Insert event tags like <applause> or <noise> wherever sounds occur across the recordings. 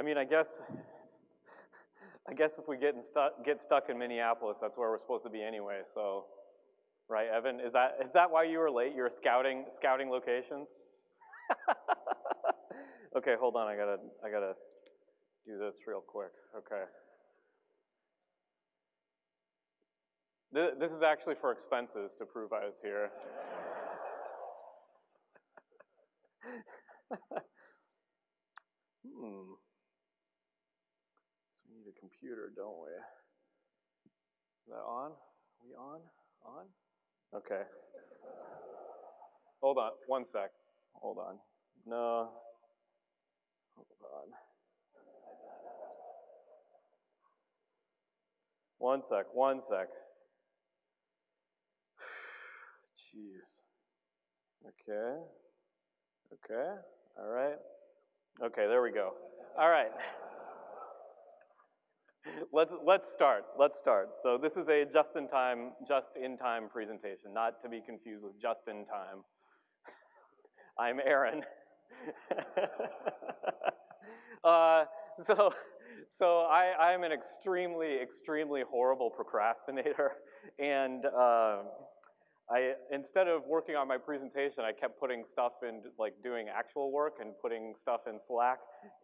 I mean, I guess, I guess if we get, stu get stuck in Minneapolis, that's where we're supposed to be anyway, so, right, Evan? Is that, is that why you were late? You were scouting, scouting locations? <laughs> okay, hold on, I gotta, I gotta do this real quick, okay. This is actually for expenses to prove I was here. <laughs> hmm. So we need a computer, don't we? Is that on? Are we on? On? Okay. Hold on, one sec. Hold on. No. Hold on. One sec, one sec. <sighs> Jeez. Okay. Okay. All right. Okay, there we go. All right. <laughs> let's let's start. Let's start. So this is a just-in-time, just-in-time presentation, not to be confused with just-in-time. <laughs> I'm Aaron. <laughs> uh, so so I, I'm an extremely, extremely horrible procrastinator, and uh, I, instead of working on my presentation, I kept putting stuff in, like doing actual work and putting stuff in Slack.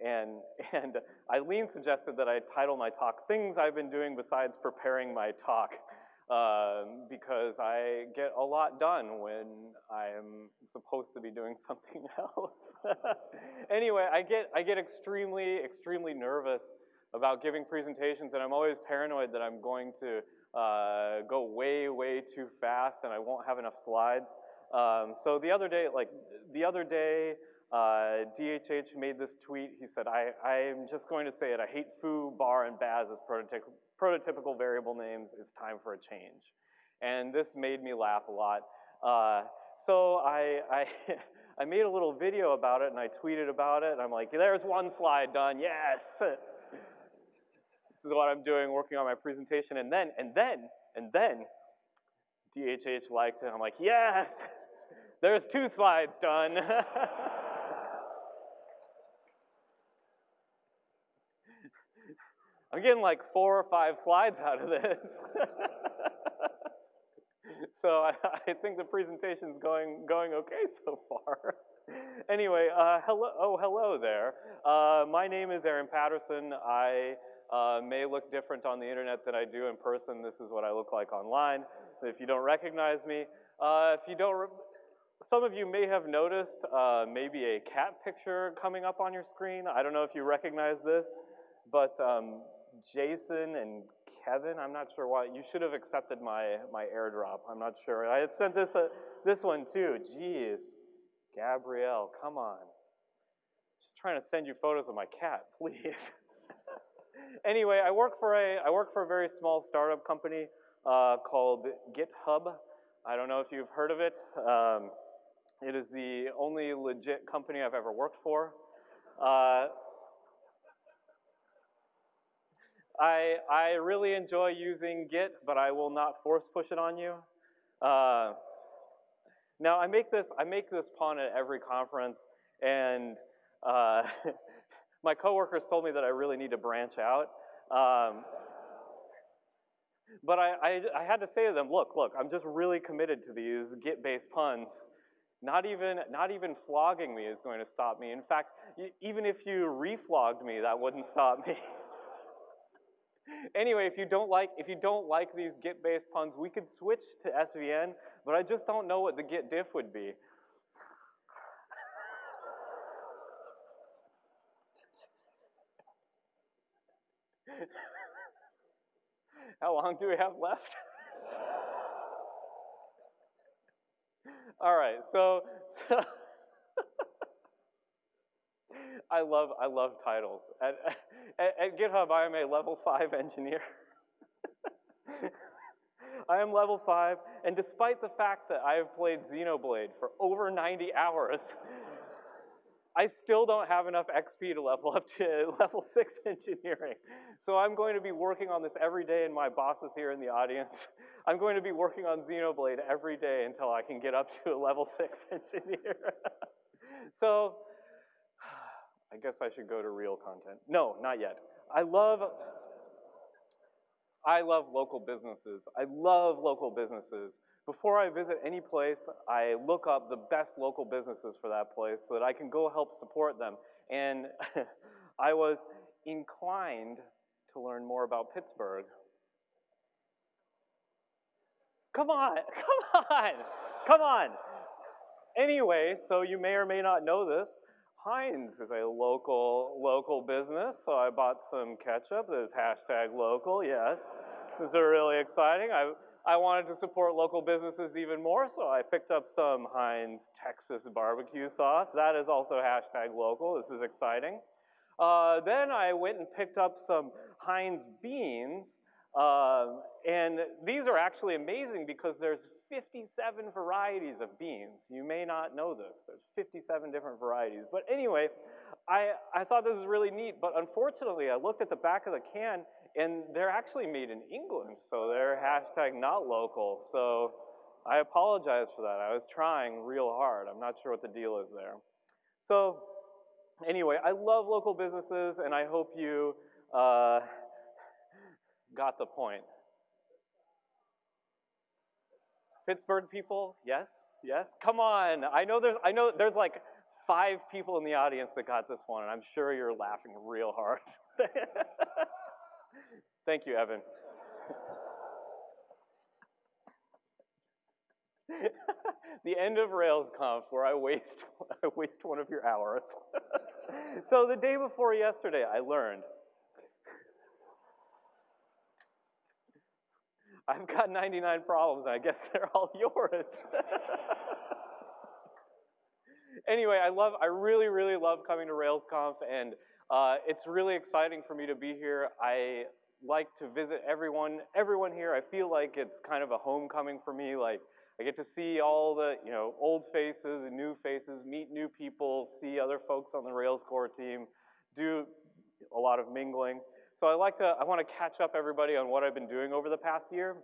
And, <laughs> and Eileen suggested that I title my talk, Things I've Been Doing Besides Preparing My Talk, uh, <laughs> because I get a lot done when I'm supposed to be doing <laughs> something else. anyway, I get, I get extremely, extremely nervous about giving presentations, and I'm always paranoid that I'm going to uh, go way, way too fast and I won't have enough slides. Um, so the other day, like the other day, uh, DHH made this tweet. He said, I, I'm just going to say it. I hate foo, bar, and baz as prototypical, prototypical variable names. It's time for a change. And this made me laugh a lot. Uh, so I, I, <laughs> I made a little video about it and I tweeted about it. And I'm like, there's one slide done, yes. This is what I'm doing, working on my presentation. And then, and then, and then, DHH liked it. I'm like, yes, <laughs> there's two slides done. <laughs> I'm getting like four or five slides out of this. <laughs> so I, I, think the presentation's going, going okay so far. anyway, uh, hello, oh, hello there. Uh, my name is Aaron Patterson. I uh, may look different on the internet than I do in person. This is what I look like online. If you don't recognize me, uh, if you don't, some of you may have noticed uh, maybe a cat picture coming up on your screen. I don't know if you recognize this, but um, Jason and Kevin, I'm not sure why, you should have accepted my, my airdrop. I'm not sure. I had sent this, uh, this one too. Jeez, Gabrielle, come on. Just trying to send you photos of my cat, <laughs> please. Anyway, I work for a I work for a very small startup company uh, called GitHub. I don't know if you've heard of it. Um, it is the only legit company I've ever worked for. Uh, I, I really enjoy using Git, but I will not force push it on you. Uh, now I make this I make this pun at every conference, and uh, <laughs> my coworkers told me that I really need to branch out. Um, but I, I, I, had to say to them, look, look, I'm just really committed to these Git-based puns. Not even, not even flogging me is going to stop me. In fact, even if you reflogged me, that wouldn't stop me. <laughs> anyway, if you don't like, if you don't like these Git-based puns, we could switch to SVN, but I just don't know what the Git diff would be. How long do we have left? <laughs> All right, so, so <laughs> I love I love titles. At, at, at GitHub, I am a level five engineer. <laughs> I am level five, and despite the fact that I have played Xenoblade for over 90 hours, I still don't have enough XP to level up to <laughs> level six engineering. So I'm going to be working on this every day and my boss is here in the audience. <laughs> I'm going to be working on Xenoblade every day until I can get up to a level six <laughs> engineer. so <sighs> I guess I should go to real content. No, not yet. I love, I love local businesses. I love local businesses. Before I visit any place, I look up the best local businesses for that place so that I can go help support them. And <laughs> I was inclined to learn more about Pittsburgh. Come on, <laughs> come on, come on. Anyway, so you may or may not know this, Heinz is a local, local business, so I bought some ketchup that is hashtag local, yes. This is really exciting. I, I wanted to support local businesses even more, so I picked up some Heinz Texas barbecue sauce. That is also hashtag local. This is exciting. Uh, then I went and picked up some Heinz beans, um, and these are actually amazing because there's 57 varieties of beans. You may not know this. There's 57 different varieties. But anyway, I, I thought this was really neat, but unfortunately I looked at the back of the can and they're actually made in England, so they're hashtag not local. So I apologize for that. I was trying real hard. I'm not sure what the deal is there. So anyway, I love local businesses and I hope you uh, got the point. Pittsburgh people, yes, yes, come on. I know there's, I know there's like five people in the audience that got this one, and I'm sure you're laughing real hard. <laughs> Thank you, Evan. <laughs> the end of RailsConf where I waste, <laughs> I waste one of your hours. so the day before yesterday, I learned I've got 99 problems, and I guess <laughs> they're all yours. anyway, I love, I really, really love coming to RailsConf, and uh, it's really exciting for me to be here. I like to visit everyone, everyone here. I feel like it's kind of a homecoming for me. Like I get to see all the, you know, old faces and new faces, meet new people, see other folks on the Rails core team, do a lot of mingling. So I like to, I want to catch up everybody on what I've been doing over the past year.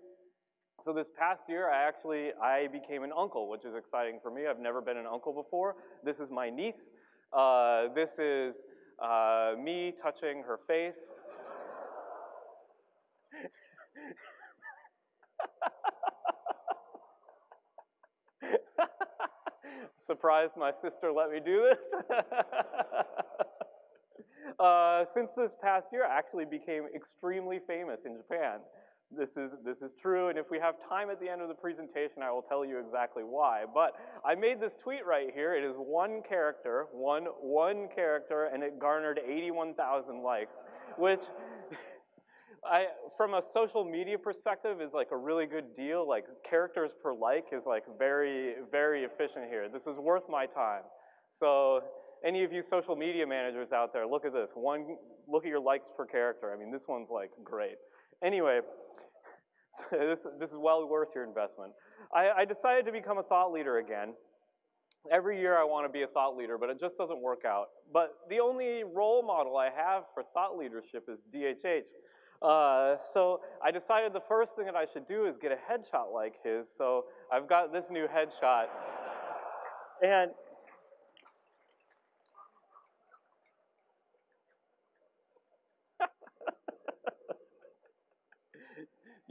So this past year, I actually, I became an uncle, which is exciting for me. I've never been an uncle before. This is my niece. Uh, this is uh, me touching her face. <laughs> Surprised my sister let me do this. <laughs> Uh, since this past year, I actually became extremely famous in Japan. This is, this is true, and if we have time at the end of the presentation, I will tell you exactly why. But I made this tweet right here. It is one character, one, one character, and it garnered 81,000 likes, which <laughs> I, from a social media perspective is like a really good deal. Like characters per like is like very, very efficient here. This is worth my time. So any of you social media managers out there, look at this. One, look at your likes per character. I mean, this one's like great. Anyway, <laughs> so this, this is well worth your investment. I, I decided to become a thought leader again. Every year I want to be a thought leader, but it just doesn't work out. But the only role model I have for thought leadership is DHH. Uh, so I decided the first thing that I should do is get a headshot like his. So I've got this new headshot. And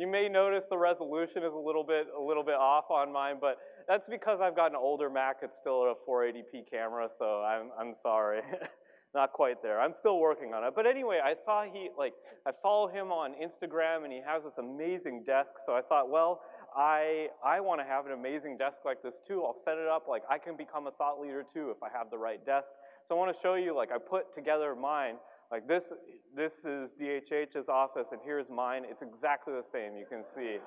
You may notice the resolution is a little bit a little bit off on mine, but that's because I've got an older Mac. It's still a 480p camera, so I'm I'm sorry. <laughs> Not quite there. I'm still working on it. But anyway, I saw he, like, I follow him on Instagram and he has this amazing desk. So I thought, well, I, I want to have an amazing desk like this too. I'll set it up like I can become a thought leader too if I have the right desk. So I want to show you, like, I put together mine like this, this is DHH's office and here's mine. It's exactly the same, you can see.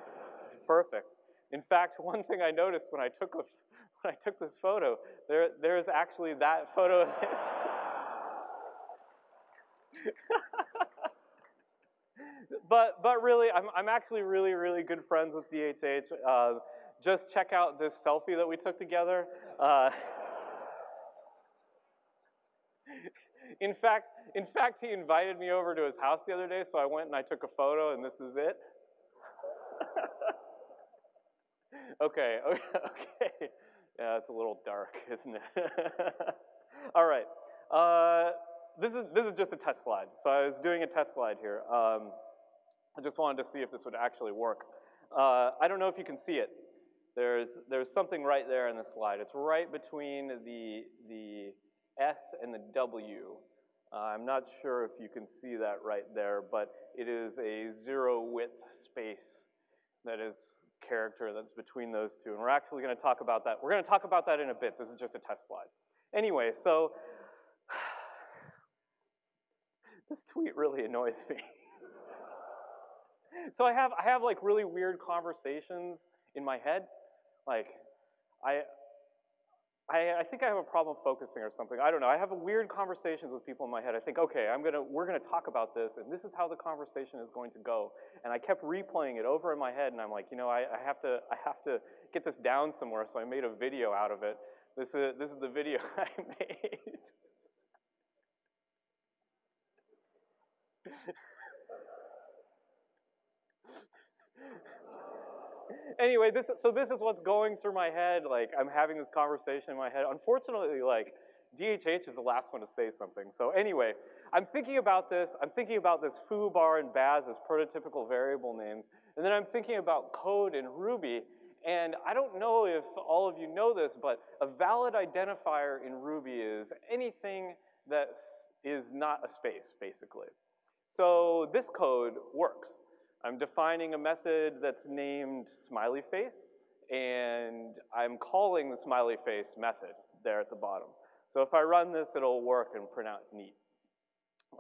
It's perfect. In fact, <laughs> one thing I noticed when I took, a, when I took this photo, there, there's actually that photo. <laughs> But, but really, I'm, I'm actually really, really good friends with DHH. Uh, just check out this selfie that we took together. Uh, <laughs> in fact, in fact, he invited me over to his house the other day, so I went and I took a photo, and this is it. <laughs> okay, <laughs> okay. Yeah, it's a little dark, <laughs> isn't it? All right. Uh, this is, this is just a test slide. So I was doing a test slide here. Um, I just wanted to see if this would actually work. Uh, I don't know if you can see it. There's, there's something right there in the slide. It's right between the, the S and the W. Uh, I'm not sure if you can see that right there, but it is a zero width space that is character that's between those two. And we're actually gonna talk about that. We're gonna talk about that in a bit. This is just a test slide. Anyway, so <sighs> this tweet really annoys me. <laughs> so I have, I have like really weird conversations in my head. Like, I, I, I, think I have a problem focusing or something. I don't know. I have weird conversations with people in my head. I think, okay, I'm gonna, we're gonna talk about this, and this is how the conversation is going to go. And I kept replaying it over in my head, and I'm like, you know, I, I have to, I have to get this down somewhere. So I made a video out of it. This is, this is the video <laughs> I made. Anyway, this, so this is what's going through my head. Like, I'm having this conversation in my head. Unfortunately, like, DHH is the last one to say something. So anyway, I'm thinking about this. I'm thinking about this foo, bar, and baz as prototypical variable names. And then I'm thinking about code in Ruby. And I don't know if all of you know this, but a valid identifier in Ruby is anything that is not a space, basically. So this code works. I'm defining a method that's named smiley face, and I'm calling the smiley face method there at the bottom. So if I run this, it'll work and print out neat.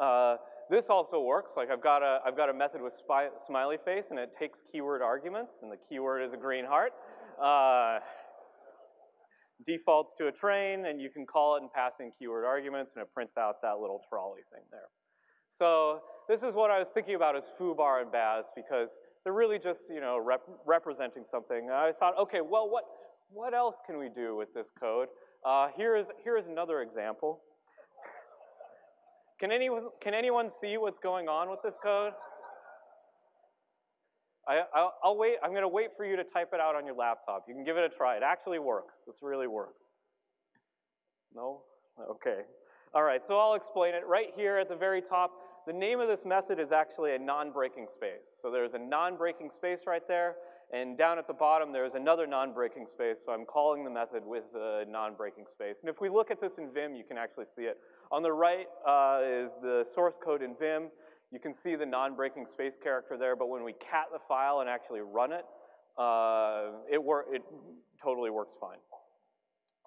Uh, this also works, like I've got a, I've got a method with smiley face and it takes keyword arguments and the keyword is a green heart. Uh, defaults to a train and you can call it and pass in keyword arguments and it prints out that little trolley thing there. So this is what I was thinking about as foobar and baz because they're really just, you know, rep representing something. I thought, okay, well, what, what else can we do with this code? Uh, here, is, here is another example. can, anyone, can anyone see what's going on with this code? I, I'll, I'll wait, I'm gonna wait for you to type it out on your laptop. You can give it a try. It actually works. This really works. No? Okay. All right, so I'll explain it. Right here at the very top, the name of this method is actually a non-breaking space. So there's a non-breaking space right there, and down at the bottom there's another non-breaking space, so I'm calling the method with a non-breaking space. And if we look at this in Vim, you can actually see it. On the right uh, is the source code in Vim. You can see the non-breaking space character there, but when we cat the file and actually run it, uh, it, it totally works fine.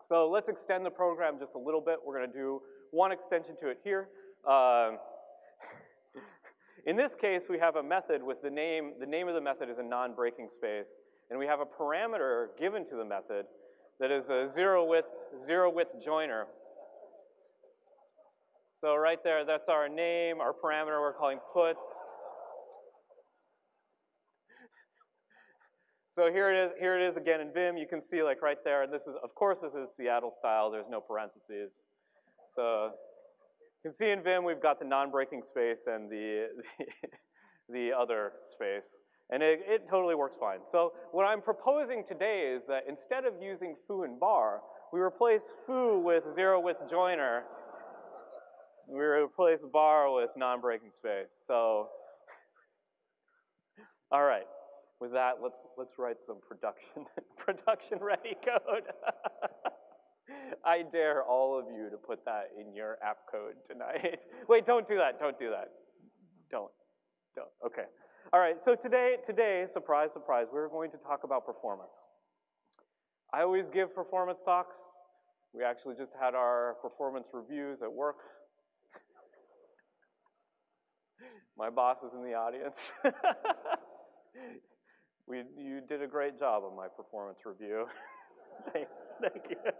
So let's extend the program just a little bit. We're gonna do one extension to it here. Uh, <laughs> in this case, we have a method with the name, the name of the method is a non-breaking space, and we have a parameter given to the method that is a zero width, zero width joiner. So right there, that's our name, our parameter we're calling puts. <laughs> So here it is, here it is again in Vim. You can see like right there, and this is, of course this is Seattle style, there's no parentheses. So you can see in Vim we've got the non-breaking space and the, the, <laughs> the other space. And it, it, totally works fine. So what I'm proposing today is that instead of using foo and bar, we replace foo with zero width joiner. We replace bar with non-breaking space. So, <laughs> all right. With that, let's, let's write some production, <laughs> production ready code. <laughs> I dare all of you to put that in your app code tonight. <laughs> Wait, don't do that, don't do that. Don't, don't, okay. All right, so today, today, surprise, surprise, we're going to talk about performance. I always give performance talks. We actually just had our performance reviews at work. <laughs> My boss is in the audience. we, you did a great job on my performance review. thank, thank you.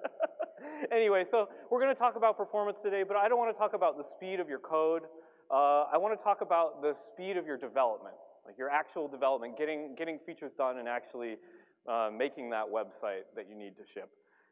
<laughs> anyway, so we're going to talk about performance today, but I don't want to talk about the speed of your code. Uh, I want to talk about the speed of your development, like your actual development, getting, getting features done and actually uh, making that website that you need to ship.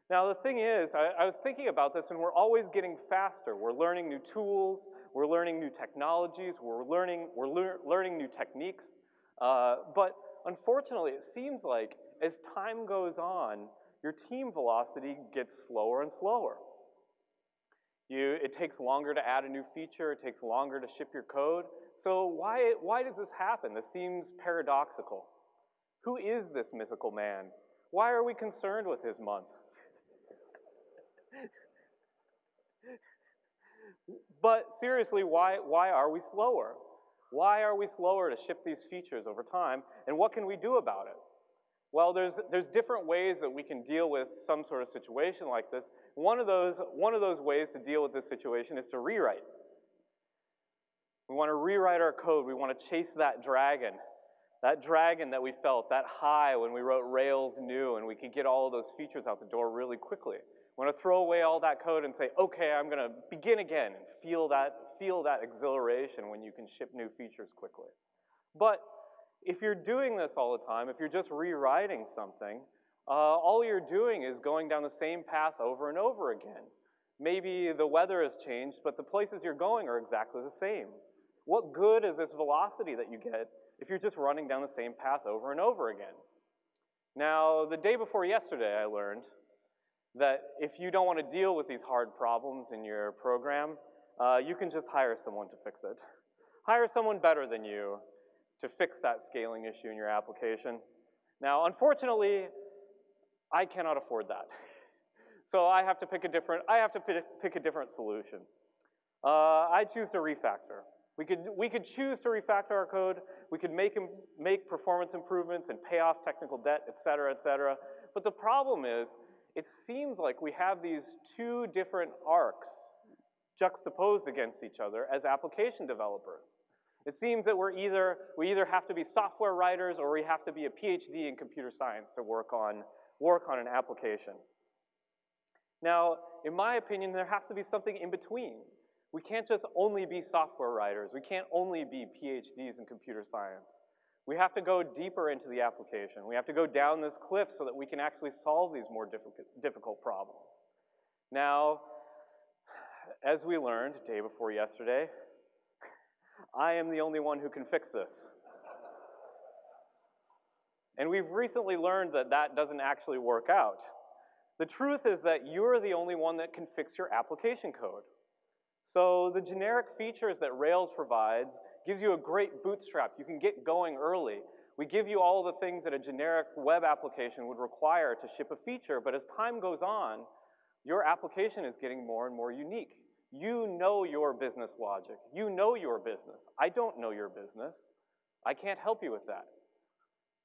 Now the thing is, I, I, was thinking about this and we're always getting faster. We're learning new tools, we're learning new technologies, we're learning, we're lear learning new techniques. Uh, but unfortunately, it seems like as time goes on, your team velocity gets slower and slower. You, it takes longer to add a new feature, it takes longer to ship your code. So why, why does this happen? This seems paradoxical. Who is this mythical man? Why are we concerned with his month? but seriously, why, why are we slower? Why are we slower to ship these features over time, and what can we do about it? Well, there's, there's different ways that we can deal with some sort of situation like this. One of, those, one of those ways to deal with this situation is to rewrite. We want to rewrite our code. We want to chase that dragon. That dragon that we felt, that high when we wrote Rails new and we could get all of those features out the door really quickly. We want to throw away all that code and say, okay, I'm going to begin again and feel that, feel that exhilaration when you can ship new features quickly. But if you're doing this all the time, if you're just rewriting something, uh, all you're doing is going down the same path over and over again. Maybe the weather has changed, but the places you're going are exactly the same. What good is this velocity that you get if you're just running down the same path over and over again? Now, the day before yesterday, I learned that if you don't want to deal with these hard problems in your program, uh, you can just hire someone to fix it. <laughs> Hire someone better than you to fix that scaling issue in your application. Now, unfortunately, I cannot afford that. <laughs> so I have to pick a different, I have to pick a different solution. Uh, I choose to refactor. We could, we could choose to refactor our code, we could make, make performance improvements and pay off technical debt, et cetera, et cetera. But the problem is, it seems like we have these two different arcs juxtaposed against each other as application developers. It seems that we're either, we either have to be software writers or we have to be a PhD in computer science to work on, work on an application. Now, in my opinion, there has to be something in between. We can't just only be software writers. We can't only be PhDs in computer science. We have to go deeper into the application. We have to go down this cliff so that we can actually solve these more difficult, difficult problems. Now, as we learned day before yesterday, I am the only one who can fix this. And we've recently learned that that doesn't actually work out. The truth is that you're the only one that can fix your application code. So the generic features that Rails provides gives you a great bootstrap. You can get going early. We give you all the things that a generic web application would require to ship a feature, but as time goes on, your application is getting more and more unique. You know your business logic. You know your business. I don't know your business. I can't help you with that.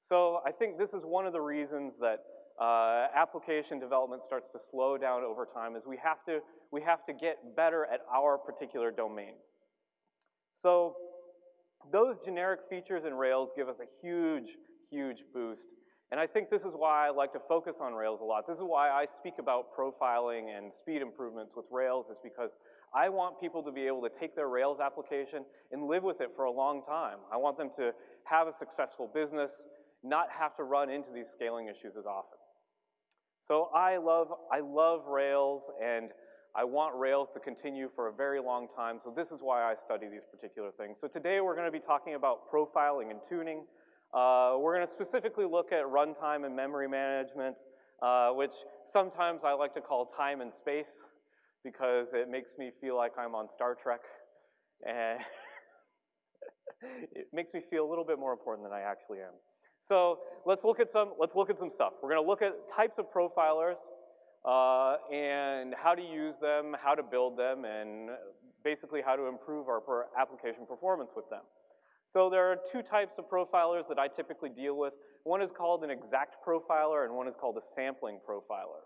So I think this is one of the reasons that uh, application development starts to slow down over time is we have to we have to get better at our particular domain. So those generic features in Rails give us a huge, huge boost. And I think this is why I like to focus on Rails a lot. This is why I speak about profiling and speed improvements with Rails is because I want people to be able to take their Rails application and live with it for a long time. I want them to have a successful business, not have to run into these scaling issues as often. So I love, I love Rails and I want Rails to continue for a very long time, so this is why I study these particular things. So today we're gonna be talking about profiling and tuning. Uh, we're gonna specifically look at runtime and memory management, uh, which sometimes I like to call time and space because it makes me feel like I'm on Star Trek. And <laughs> it makes me feel a little bit more important than I actually am. So let's look at some, let's look at some stuff. We're gonna look at types of profilers, uh, and how to use them, how to build them, and basically how to improve our application performance with them. So there are two types of profilers that I typically deal with. One is called an exact profiler and one is called a sampling profiler.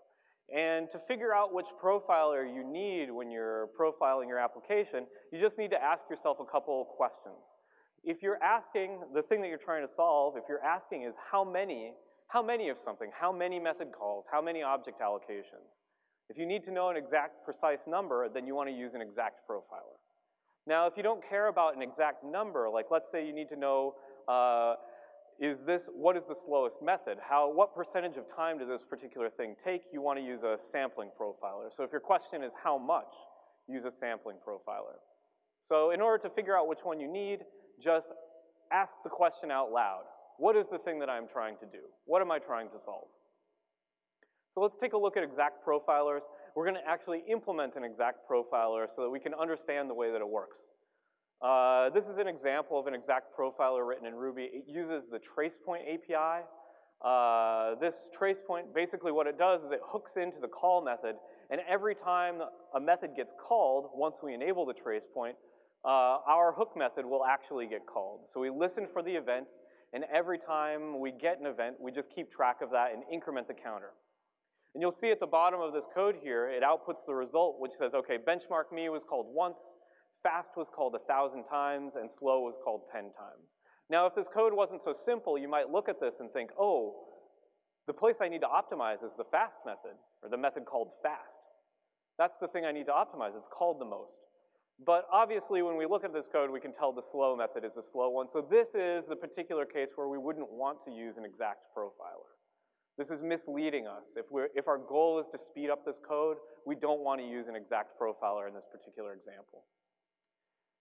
And to figure out which profiler you need when you're profiling your application, you just need to ask yourself a couple questions. If you're asking, the thing that you're trying to solve, if you're asking is how many how many of something, how many method calls, how many object allocations. If you need to know an exact precise number, then you want to use an exact profiler. Now, if you don't care about an exact number, like let's say you need to know, uh, is this, what is the slowest method? How, what percentage of time does this particular thing take? You want to use a sampling profiler. So if your question is how much, use a sampling profiler. So in order to figure out which one you need, just ask the question out loud. What is the thing that I'm trying to do? What am I trying to solve? So let's take a look at exact profilers. We're gonna actually implement an exact profiler so that we can understand the way that it works. Uh, this is an example of an exact profiler written in Ruby. It uses the tracepoint API. Uh, this tracepoint, basically what it does is it hooks into the call method, and every time a method gets called, once we enable the tracepoint, uh, our hook method will actually get called. So we listen for the event, and every time we get an event, we just keep track of that and increment the counter. And you'll see at the bottom of this code here, it outputs the result, which says, okay, benchmark me was called once, fast was called a thousand times, and slow was called 10 times. Now, if this code wasn't so simple, you might look at this and think, oh, the place I need to optimize is the fast method, or the method called fast. That's the thing I need to optimize, it's called the most. But obviously, when we look at this code, we can tell the slow method is a slow one. So this is the particular case where we wouldn't want to use an exact profiler. This is misleading us. If, we're, if our goal is to speed up this code, we don't want to use an exact profiler in this particular example.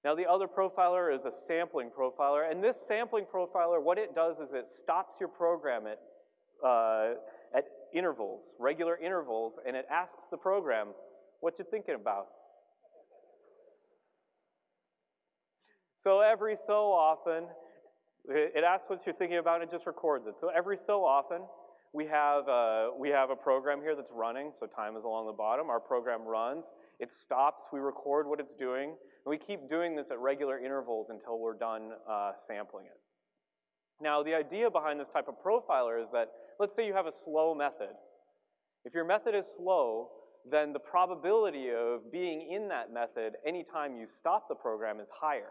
Now the other profiler is a sampling profiler, and this sampling profiler, what it does is it stops your program at, uh, at intervals, regular intervals, and it asks the program, what you thinking about? So every so often, it asks what you're thinking about and it just records it. So every so often, we have, a, we have a program here that's running, so time is along the bottom. Our program runs, it stops, we record what it's doing, and we keep doing this at regular intervals until we're done uh, sampling it. Now, the idea behind this type of profiler is that, let's say you have a slow method. If your method is slow, then the probability of being in that method anytime you stop the program is higher.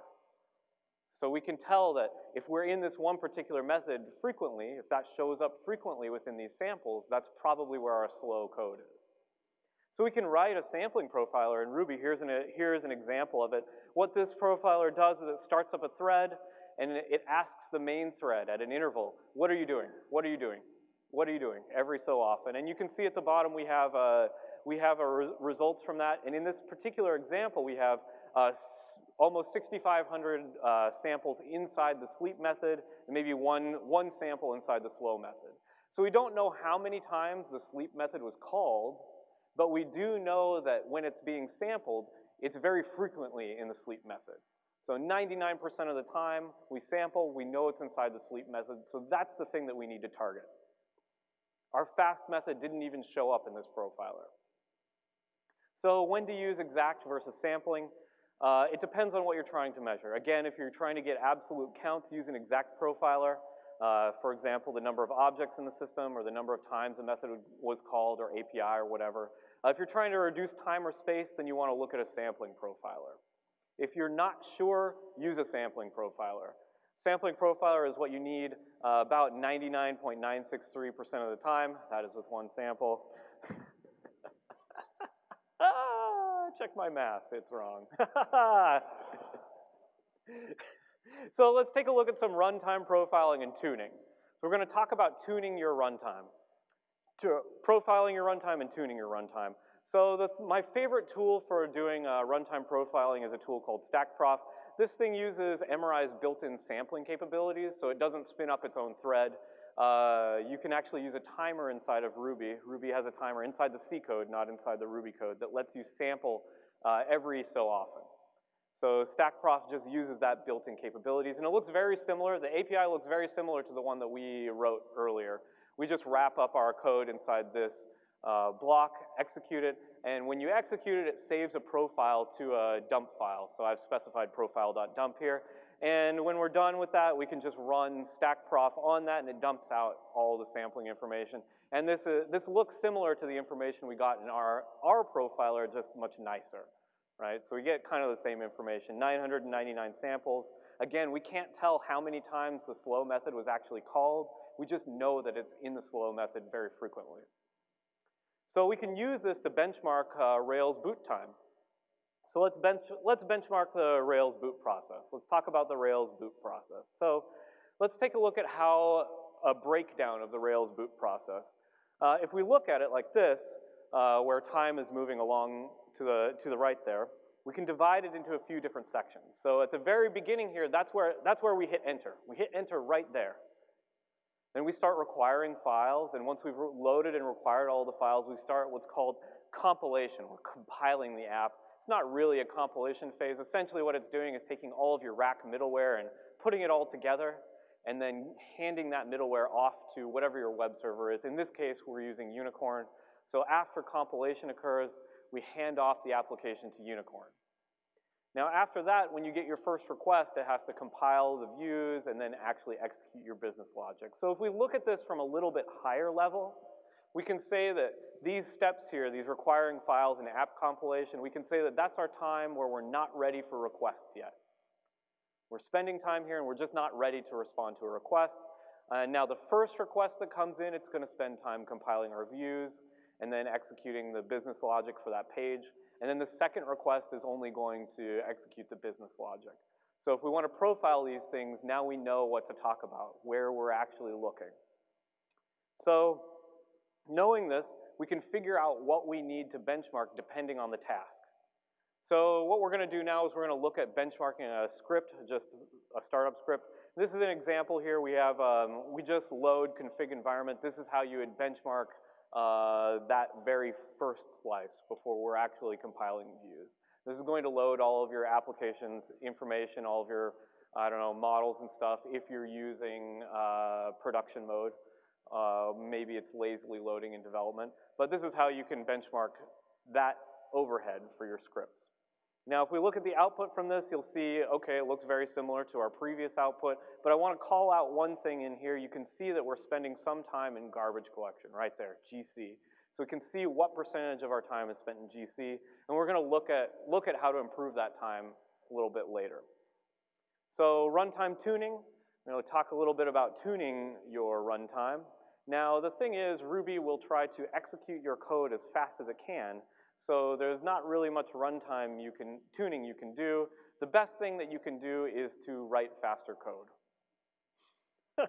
So we can tell that if we're in this one particular method frequently, if that shows up frequently within these samples, that's probably where our slow code is. So we can write a sampling profiler in Ruby. Here's an, here's an example of it. What this profiler does is it starts up a thread and it asks the main thread at an interval, what are you doing? What are you doing? What are you doing? Every so often. And you can see at the bottom we have, uh, we have re results from that. And in this particular example, we have uh, almost 6,500 uh, samples inside the sleep method and maybe one, one sample inside the slow method. So we don't know how many times the sleep method was called, but we do know that when it's being sampled, it's very frequently in the sleep method. So 99% of the time we sample, we know it's inside the sleep method, so that's the thing that we need to target. Our fast method didn't even show up in this profiler. So when to use exact versus sampling? Uh, it depends on what you're trying to measure. Again, if you're trying to get absolute counts, use an exact profiler. Uh, for example, the number of objects in the system or the number of times a method was called or API or whatever. Uh, if you're trying to reduce time or space, then you want to look at a sampling profiler. If you're not sure, use a sampling profiler. Sampling profiler is what you need uh, about 99.963% of the time. That is with one sample. <laughs> check my math, it's wrong. <laughs> So let's take a look at some runtime profiling and tuning. So we're gonna talk about tuning your runtime. To profiling your runtime and tuning your runtime. So the, my favorite tool for doing uh, runtime profiling is a tool called StackProf. This thing uses MRI's built-in sampling capabilities, so it doesn't spin up its own thread. Uh, you can actually use a timer inside of Ruby. Ruby has a timer inside the C code, not inside the Ruby code, that lets you sample uh, every so often. So StackProf just uses that built-in capabilities, and it looks very similar. The API looks very similar to the one that we wrote earlier. We just wrap up our code inside this uh, block, execute it, and when you execute it, it saves a profile to a dump file. So I've specified profile.dump here. And when we're done with that, we can just run StackProf on that, and it dumps out all the sampling information. And this, uh, this looks similar to the information we got in our, our profiler, just much nicer right? So we get kind of the same information, 999 samples. Again, we can't tell how many times the slow method was actually called. We just know that it's in the slow method very frequently. So we can use this to benchmark uh, Rails boot time. So let's, bench, let's benchmark the Rails boot process. Let's talk about the Rails boot process. So let's take a look at how a breakdown of the Rails boot process. Uh, if we look at it like this, uh, where time is moving along to the, to the right there, we can divide it into a few different sections. So at the very beginning here, that's where, that's where we hit enter. We hit enter right there. Then we start requiring files, and once we've loaded and required all the files, we start what's called compilation. We're compiling the app. It's not really a compilation phase. Essentially what it's doing is taking all of your rack middleware and putting it all together, and then handing that middleware off to whatever your web server is. In this case, we're using Unicorn. So after compilation occurs, we hand off the application to Unicorn. Now after that, when you get your first request, it has to compile the views and then actually execute your business logic. So if we look at this from a little bit higher level, we can say that these steps here, these requiring files and app compilation, we can say that that's our time where we're not ready for requests yet. We're spending time here and we're just not ready to respond to a request. Uh, now the first request that comes in, it's gonna spend time compiling our views and then executing the business logic for that page. And then the second request is only going to execute the business logic. So if we want to profile these things, now we know what to talk about, where we're actually looking. So knowing this, we can figure out what we need to benchmark depending on the task. So what we're gonna do now is we're gonna look at benchmarking a script, just a startup script. This is an example here. We have, um, we just load config environment. This is how you would benchmark uh, that very first slice before we're actually compiling views. This is going to load all of your applications information, all of your, I don't know, models and stuff if you're using uh, production mode. Uh, maybe it's lazily loading in development. But this is how you can benchmark that overhead for your scripts. Now, if we look at the output from this, you'll see, okay, it looks very similar to our previous output, but I wanna call out one thing in here. You can see that we're spending some time in garbage collection, right there, GC. So we can see what percentage of our time is spent in GC, and we're gonna look at, look at how to improve that time a little bit later. So runtime tuning, I'm gonna talk a little bit about tuning your runtime. Now, the thing is, Ruby will try to execute your code as fast as it can, so there's not really much runtime you can, tuning you can do. The best thing that you can do is to write faster code. <laughs>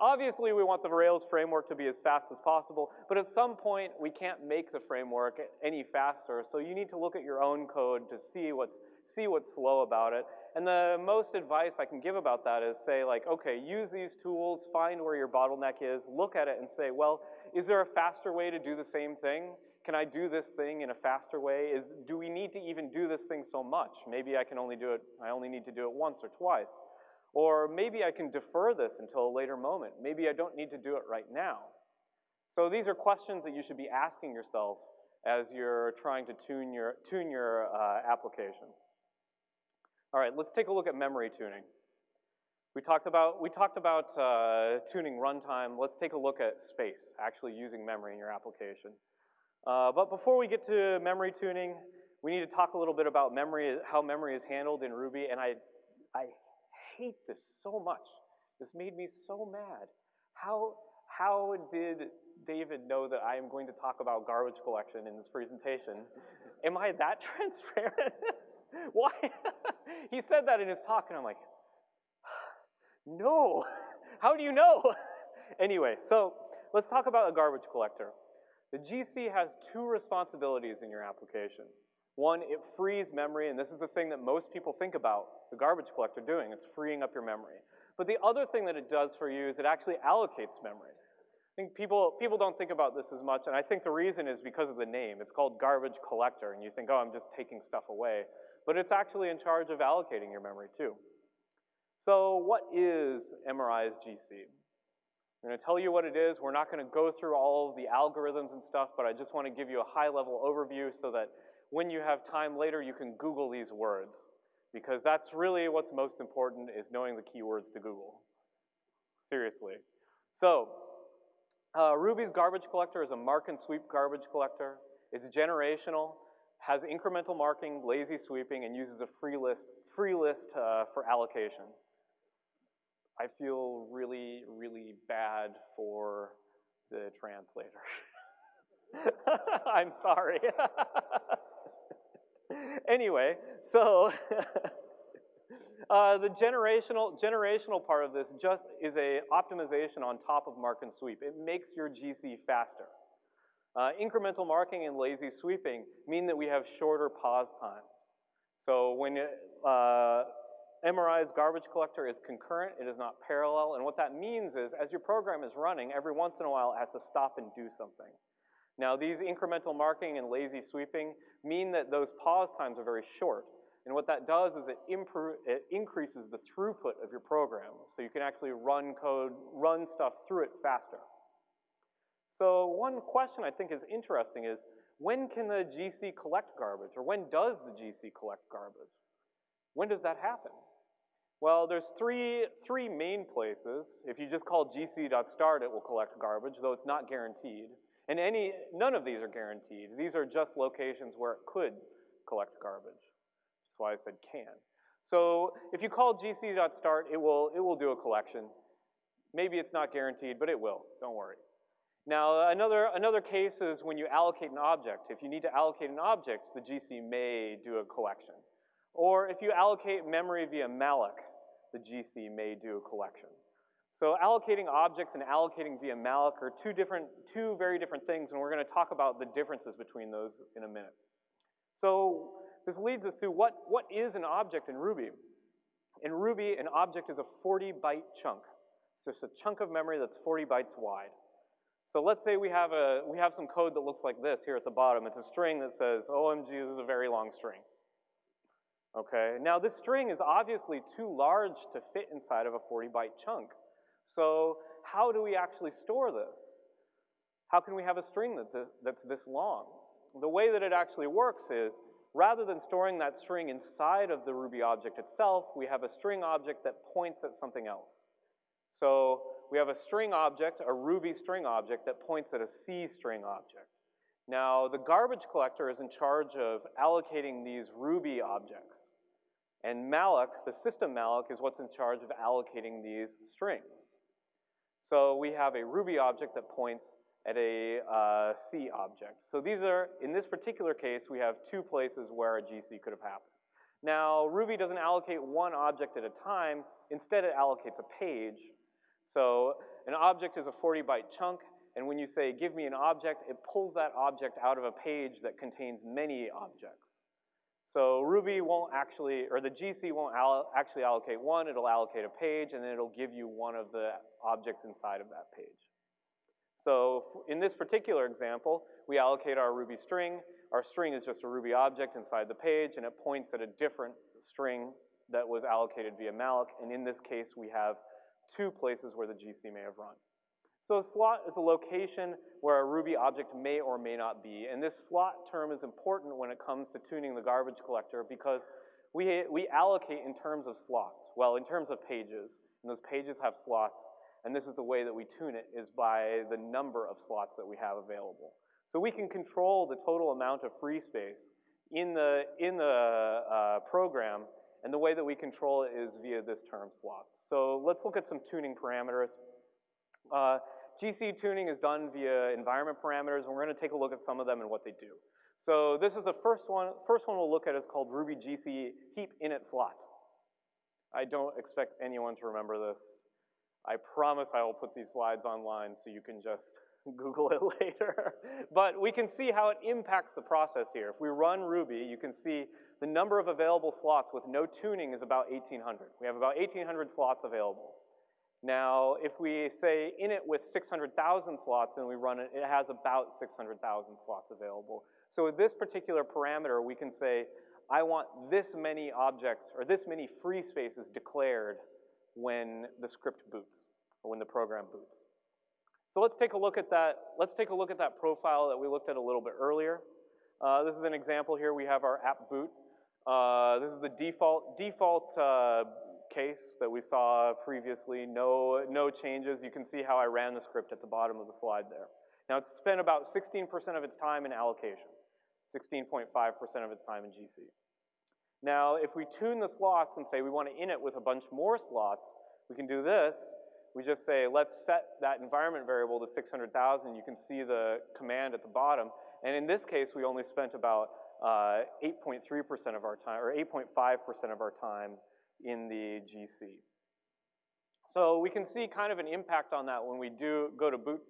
Obviously, we want the Rails framework to be as fast as possible, but at some point, we can't make the framework any faster, so you need to look at your own code to see what's, see what's slow about it. And the most advice I can give about that is say like, okay, use these tools, find where your bottleneck is, look at it and say, well, is there a faster way to do the same thing? Can I do this thing in a faster way? Is, do we need to even do this thing so much? Maybe I can only do it, I only need to do it once or twice. Or maybe I can defer this until a later moment. Maybe I don't need to do it right now. So these are questions that you should be asking yourself as you're trying to tune your, tune your uh, application. All right, let's take a look at memory tuning. We talked about, we talked about uh, tuning runtime. Let's take a look at space, actually using memory in your application. Uh, but before we get to memory tuning, we need to talk a little bit about memory, how memory is handled in Ruby, and I, I hate this so much. This made me so mad. How, how did David know that I am going to talk about garbage collection in this presentation? am I that <laughs> transparent? Why? <laughs> <laughs> he said that in his talk, and I'm like, <sighs> no, <laughs> how do you know? <laughs> anyway, so let's talk about a garbage collector. The GC has two responsibilities in your application. One, it frees memory, and this is the thing that most people think about the garbage collector doing. It's freeing up your memory. But the other thing that it does for you is it actually allocates memory. I think people, people don't think about this as much, and I think the reason is because of the name. It's called garbage collector, and you think, oh, I'm just taking stuff away. But it's actually in charge of allocating your memory too. So what is MRI's GC? I'm gonna tell you what it is. We're not gonna go through all of the algorithms and stuff, but I just wanna give you a high level overview so that when you have time later, you can Google these words because that's really what's most important is knowing the keywords to Google. Seriously. So, uh, Ruby's garbage collector is a mark and sweep garbage collector. It's generational, has incremental marking, lazy sweeping, and uses a free list, free list uh, for allocation. I feel really, really bad for the translator. <laughs> I'm sorry. <laughs> anyway, so <laughs> uh, the generational, generational part of this just is a optimization on top of mark and sweep. It makes your GC faster. Uh, incremental marking and lazy sweeping mean that we have shorter pause times. So when, uh, MRI's garbage collector is concurrent, it is not parallel, and what that means is as your program is running, every once in a while it has to stop and do something. Now these incremental marking and lazy sweeping mean that those pause times are very short. And what that does is it, it increases the throughput of your program. So you can actually run code, run stuff through it faster. So one question I think is interesting is, when can the GC collect garbage? Or when does the GC collect garbage? When does that happen? Well, there's three, three main places. If you just call gc.start, it will collect garbage, though it's not guaranteed. And any, none of these are guaranteed. These are just locations where it could collect garbage. That's why I said can. So if you call gc.start, it will, it will do a collection. Maybe it's not guaranteed, but it will, don't worry. Now, another, another case is when you allocate an object. If you need to allocate an object, the GC may do a collection. Or if you allocate memory via malloc, the GC may do a collection. So allocating objects and allocating via malloc are two different, two very different things, and we're gonna talk about the differences between those in a minute. So this leads us to what, what is an object in Ruby? In Ruby, an object is a 40 byte chunk. It's just a chunk of memory that's 40 bytes wide. So let's say we have, a, we have some code that looks like this here at the bottom. It's a string that says, OMG, this is a very long string. Okay, now this string is obviously too large to fit inside of a 40 byte chunk. So how do we actually store this? How can we have a string that th that's this long? The way that it actually works is, rather than storing that string inside of the Ruby object itself, we have a string object that points at something else. So we have a string object, a Ruby string object, that points at a C string object. Now, the garbage collector is in charge of allocating these Ruby objects. And malloc, the system malloc, is what's in charge of allocating these strings. So we have a Ruby object that points at a uh, C object. So these are, in this particular case, we have two places where a GC could have happened. Now, Ruby doesn't allocate one object at a time. Instead, it allocates a page. So an object is a 40 byte chunk, and when you say, give me an object, it pulls that object out of a page that contains many objects. So Ruby won't actually, or the GC won't al actually allocate one, it'll allocate a page, and then it'll give you one of the objects inside of that page. So in this particular example, we allocate our Ruby string. Our string is just a Ruby object inside the page, and it points at a different string that was allocated via malloc, and in this case, we have two places where the GC may have run. So a slot is a location where a Ruby object may or may not be, and this slot term is important when it comes to tuning the garbage collector because we, we allocate in terms of slots, well, in terms of pages, and those pages have slots, and this is the way that we tune it, is by the number of slots that we have available. So we can control the total amount of free space in the, in the uh, program, and the way that we control it is via this term slots. So let's look at some tuning parameters. Uh, GC tuning is done via environment parameters, and we're gonna take a look at some of them and what they do. So this is the first one. First one we'll look at is called Ruby GC heap init slots. I don't expect anyone to remember this. I promise I will put these slides online so you can just Google it <laughs> later. but we can see how it impacts the process here. If we run Ruby, you can see the number of available slots with no tuning is about 1,800. We have about 1,800 slots available. Now, if we say init with 600,000 slots and we run it, it has about 600,000 slots available. So with this particular parameter, we can say, I want this many objects or this many free spaces declared when the script boots or when the program boots. So let's take a look at that. Let's take a look at that profile that we looked at a little bit earlier. Uh, this is an example here. We have our app boot. Uh, this is the default default uh, case that we saw previously, no, no changes. You can see how I ran the script at the bottom of the slide there. Now it's spent about 16% of its time in allocation, 16.5% of its time in GC. Now, if we tune the slots and say we want to init with a bunch more slots, we can do this. We just say, let's set that environment variable to 600,000. You can see the command at the bottom. And in this case, we only spent about 8.3% uh, of our time, or 8.5% of our time in the GC. So we can see kind of an impact on that when we do go to boot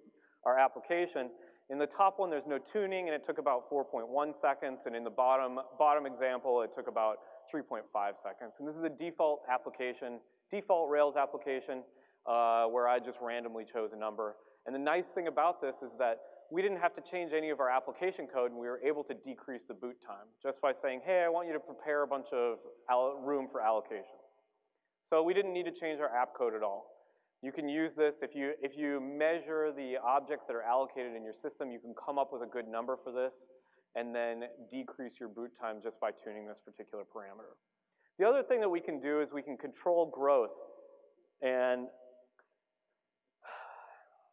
our application. In the top one, there's no tuning, and it took about 4.1 seconds, and in the bottom, bottom example, it took about 3.5 seconds. And this is a default application, default Rails application, uh, where I just randomly chose a number. And the nice thing about this is that we didn't have to change any of our application code and we were able to decrease the boot time just by saying, hey, I want you to prepare a bunch of room for allocation. So we didn't need to change our app code at all. You can use this, if you, if you measure the objects that are allocated in your system, you can come up with a good number for this and then decrease your boot time just by tuning this particular parameter. The other thing that we can do is we can control growth. And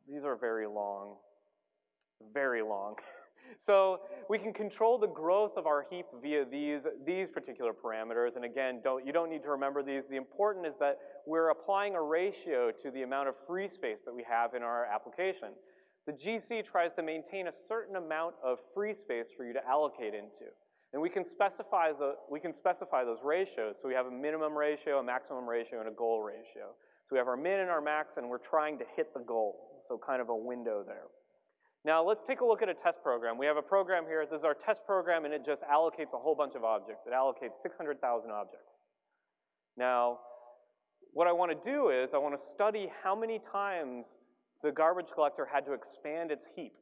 these are very long, very long. <laughs> so we can control the growth of our heap via these, these particular parameters. And again, don't, you don't need to remember these. The important is that we're applying a ratio to the amount of free space that we have in our application the GC tries to maintain a certain amount of free space for you to allocate into. And we can specify, the, we can specify those ratios. So we have a minimum ratio, a maximum ratio, and a goal ratio. So we have our min and our max, and we're trying to hit the goal. So kind of a window there. Now let's take a look at a test program. We have a program here. This is our test program, and it just allocates a whole bunch of objects. It allocates 600,000 objects. Now, what I want to do is I want to study how many times the garbage collector had to expand its heap